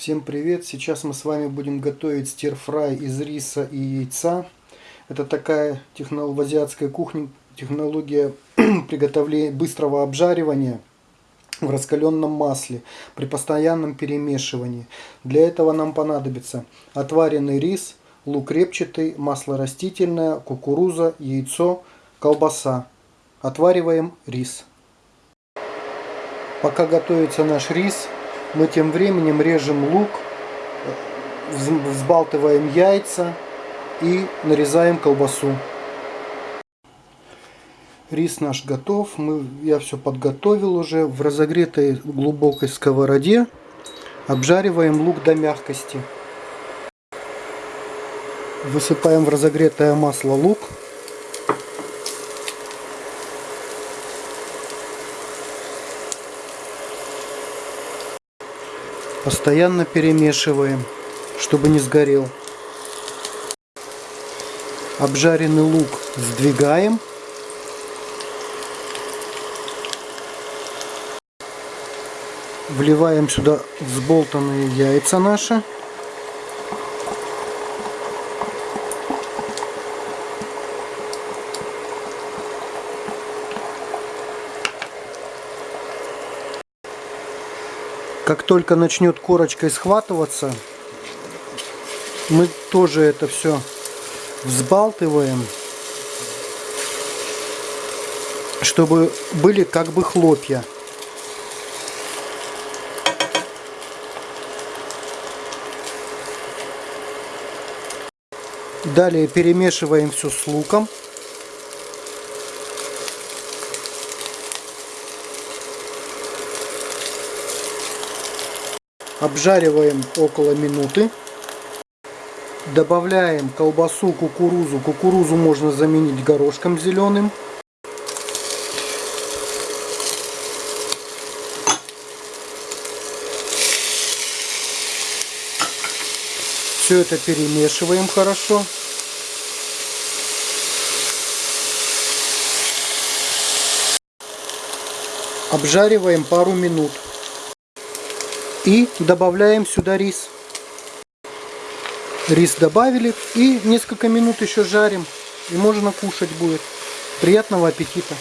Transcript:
Всем привет! Сейчас мы с вами будем готовить стирфрай из риса и яйца. Это такая технол... в азиатской кухне технология приготовления быстрого обжаривания в раскаленном масле при постоянном перемешивании. Для этого нам понадобится отваренный рис, лук репчатый, масло растительное, кукуруза, яйцо, колбаса. Отвариваем рис. Пока готовится наш рис, мы тем временем режем лук, взбалтываем яйца и нарезаем колбасу. Рис наш готов. Мы, я все подготовил уже. В разогретой глубокой сковороде обжариваем лук до мягкости. Высыпаем в разогретое масло лук. Постоянно перемешиваем, чтобы не сгорел. Обжаренный лук сдвигаем. Вливаем сюда взболтанные яйца наши. Как только начнет корочкой схватываться, мы тоже это все взбалтываем, чтобы были как бы хлопья. Далее перемешиваем все с луком. Обжариваем около минуты. Добавляем колбасу, кукурузу. Кукурузу можно заменить горошком зеленым. Все это перемешиваем хорошо. Обжариваем пару минут. И добавляем сюда рис. Рис добавили и несколько минут еще жарим. И можно кушать будет. Приятного аппетита!